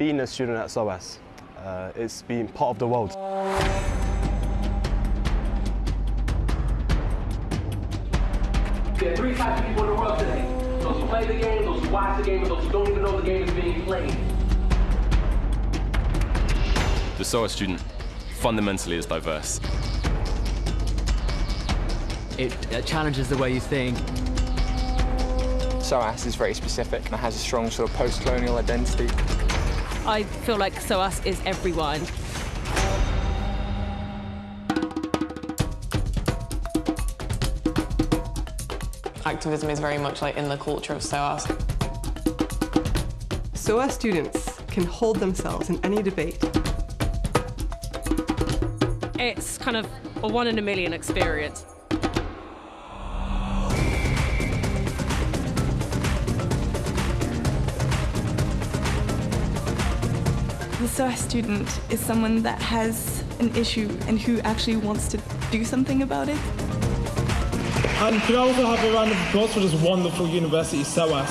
being a student at SOAS, uh, it's being part of the world. There are three types of people in the world today. Those who play the game, those who watch the game, and those who don't even know the game is being played. The SOAS student fundamentally is diverse. It uh, challenges the way you think. SOAS is very specific and has a strong sort of post-colonial identity. I feel like SOAS is everyone. Activism is very much like in the culture of SOAS. SOAS students can hold themselves in any debate. It's kind of a one in a million experience. The SOAS student is someone that has an issue and who actually wants to do something about it. And can I also have a round of applause for this wonderful university, SOAS?